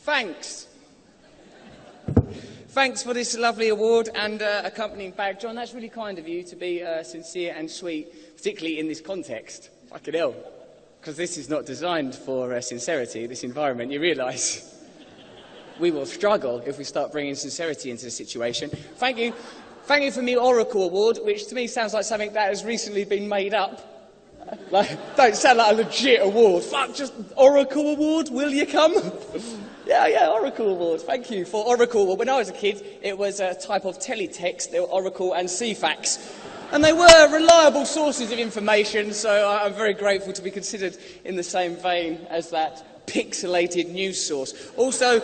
thanks. Thanks for this lovely award and uh, accompanying bag. John, that's really kind of you to be uh, sincere and sweet, particularly in this context. Fucking hell. Because this is not designed for uh, sincerity, this environment, you realise. we will struggle if we start bringing sincerity into the situation. Thank you. Thank you for the Oracle Award, which to me sounds like something that has recently been made up. Like, don't sound like a legit award. Fuck, just Oracle Award, will you come? yeah, yeah, Oracle Award. Thank you for Oracle. When I was a kid, it was a type of teletext. There were Oracle and Ceefax. And they were reliable sources of information, so I'm very grateful to be considered in the same vein as that pixelated news source. Also,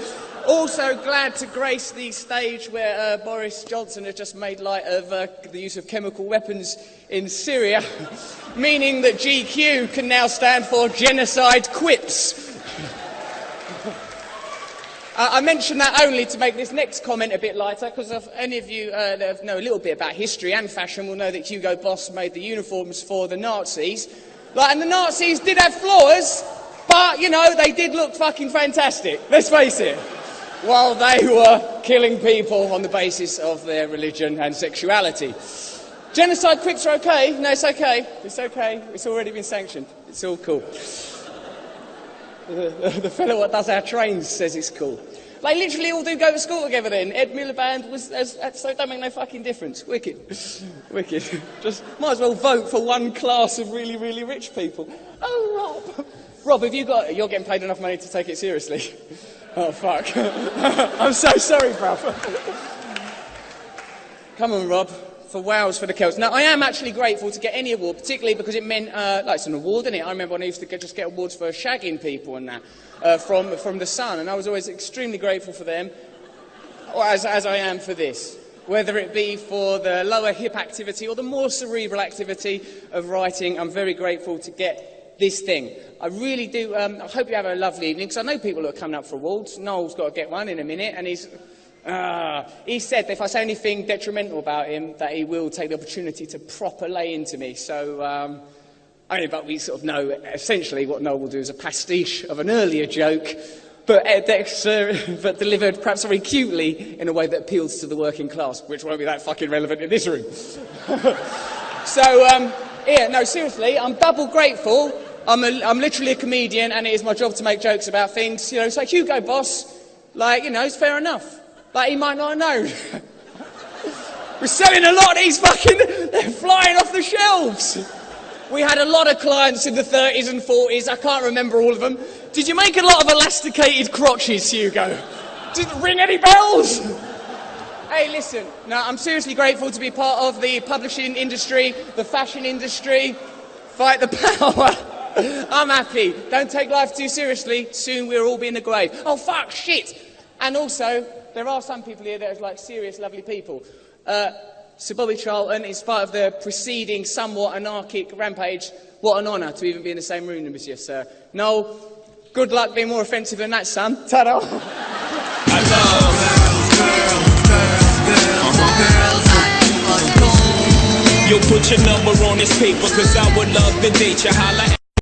also glad to grace the stage where uh, Boris Johnson has just made light of uh, the use of chemical weapons in Syria, meaning that GQ can now stand for genocide quips. I mention that only to make this next comment a bit lighter, because if any of you uh, that know a little bit about history and fashion will know that Hugo Boss made the uniforms for the Nazis. Like, and the Nazis did have flaws, but, you know, they did look fucking fantastic. Let's face it while they were killing people on the basis of their religion and sexuality. Genocide quips are okay. No, it's okay. It's okay. It's already been sanctioned. It's all cool. The, the fellow that does our trains says it's cool. They literally all do go to school together then. Ed Miliband was, as, so it don't make no fucking difference. Wicked. Wicked. Just might as well vote for one class of really, really rich people. Oh, Rob. Rob, have you got, you're getting paid enough money to take it seriously. Oh, fuck. I'm so sorry, bruv. Come on, Rob. For Wales for the Celts. Now, I am actually grateful to get any award, particularly because it meant, uh, like, it's an award, isn't it? I remember when I used to get, just get awards for shagging people and that uh, from, from The Sun, and I was always extremely grateful for them, as, as I am for this. Whether it be for the lower hip activity or the more cerebral activity of writing, I'm very grateful to get this thing. I really do. Um, I hope you have a lovely evening because I know people who are coming up for awards. Noel's got to get one in a minute, and he's. Uh, he said that if I say anything detrimental about him, that he will take the opportunity to proper lay into me. So, um, only but we sort of know essentially what Noel will do is a pastiche of an earlier joke, but, uh, but delivered perhaps very cutely in a way that appeals to the working class, which won't be that fucking relevant in this room. so, um, yeah, no, seriously, I'm double grateful I'm, a, I'm literally a comedian and it is my job to make jokes about things. You know, it's like Hugo Boss, like, you know, it's fair enough. Like, he might not know. We're selling a lot of these fucking, they're flying off the shelves. We had a lot of clients in the 30s and 40s, I can't remember all of them. Did you make a lot of elasticated crotches, Hugo? Did it ring any bells? Hey, listen, no, I'm seriously grateful to be part of the publishing industry, the fashion industry. Fight the power. I'm happy. Don't take life too seriously. Soon we'll all be in the grave. Oh, fuck, shit. And also, there are some people here that are like serious, lovely people. Uh, Sir Bobby Charlton, in spite of the preceding somewhat anarchic rampage, what an honour to even be in the same room as you, sir. Noel, good luck being more offensive than that, son. Ta-da! You'll put your number on this paper, cause I would love to date you. Holla